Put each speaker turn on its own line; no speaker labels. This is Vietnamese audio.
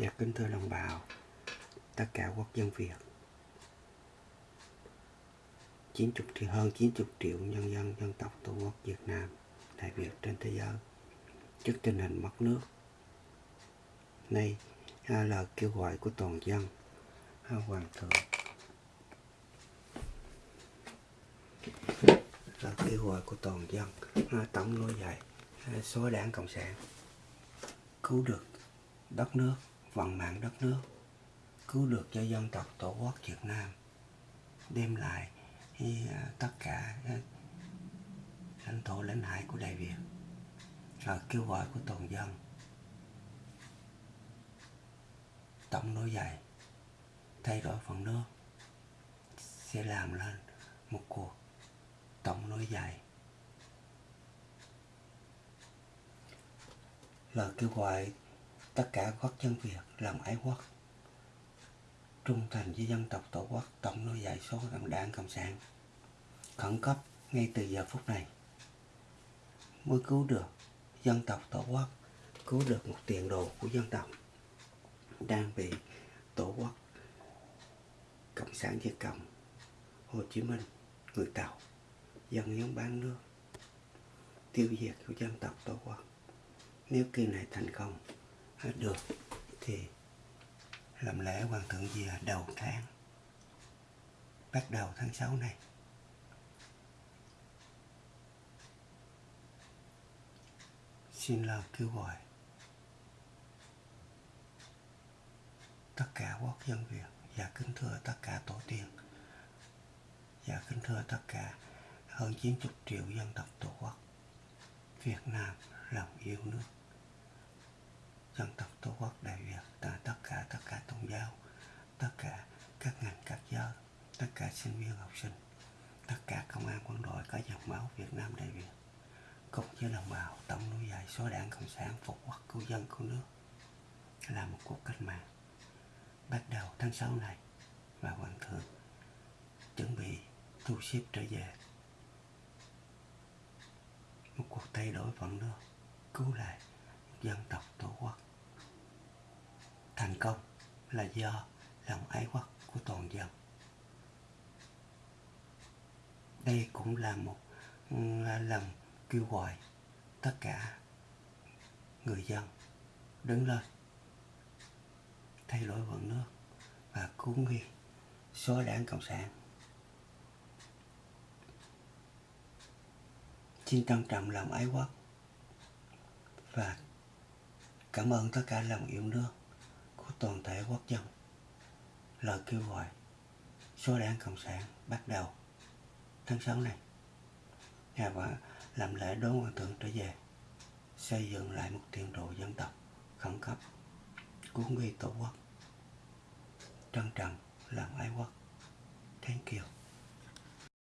Dạ kính thưa đồng bào, tất cả quốc dân Việt. 90 triệu, hơn 90 triệu nhân dân dân tộc Tổ quốc Việt Nam, Đại Việt trên thế giới. Trước tình hình mất nước. Nay à, lời kêu gọi của toàn dân à, Hoàng thượng. Là kêu gọi của toàn dân à, tổng nối dậy số đảng cộng sản cứu được đất nước vận mạng đất nước, cứu được cho dân tộc tổ quốc Việt Nam, đem lại à, tất cả à, lãnh thổ, lãnh hải của Đại Việt và kêu gọi của toàn dân. Tổng nối dậy thay đổi phần nước, sẽ làm lên một cuộc tổng nối dậy lời kêu gọi tất cả quốc dân Việt làm ái quốc. Trung thành với dân tộc tổ quốc, tổng nuôi dạy số đảng cộng sản. Khẩn cấp ngay từ giờ phút này. Mới cứu được dân tộc tổ quốc, cứu được một tiền đồ của dân tộc đang bị tổ quốc, cộng sản việt cộng, hồ chí minh, người tàu, dân nhóm bán nước, tiêu diệt của dân tộc tổ quốc. Nếu kỳ này thành công được. Thì làm lễ hoàng thượng về à? đầu tháng. Bắt đầu tháng 6 này. Xin lời kêu gọi tất cả quốc dân Việt và kính thưa tất cả tổ tiên và kính thưa tất cả hơn 90 triệu dân tộc tổ quốc Việt Nam lòng yêu nước dân tộc tổ quốc đại việt tại tất cả tất cả tôn giáo, tất cả các ngành các giới, tất cả sinh viên, học sinh, tất cả công an, quân đội có dòng máu việt nam đại việt cùng với đồng bào tổng núi dài số đảng cộng sản phục quốc cứu dân cứu nước, là một cuộc cách mạng. Bắt đầu tháng 6 này, và hoàng thượng chuẩn bị thu xếp trở về. Một cuộc thay đổi vận nước, cứu lại dân tộc tổ quốc thành công là do lòng ái quốc của toàn dân. Đây cũng là một lần kêu gọi tất cả người dân đứng lên, thay đổi vận nước và cứu nghi xóa đảng cộng sản. Xin trân trọng lòng ái quốc và cảm ơn tất cả lòng yêu nước toàn thể quốc dân. Lời kêu gọi số đảng cộng sản bắt đầu tháng 6 này. Nhà và làm lễ đón hoàng thượng trở về, xây dựng lại một tiền đồ dân tộc khẩn cấp, cứu nguy tổ quốc. Trân trọng làm ái quốc thank you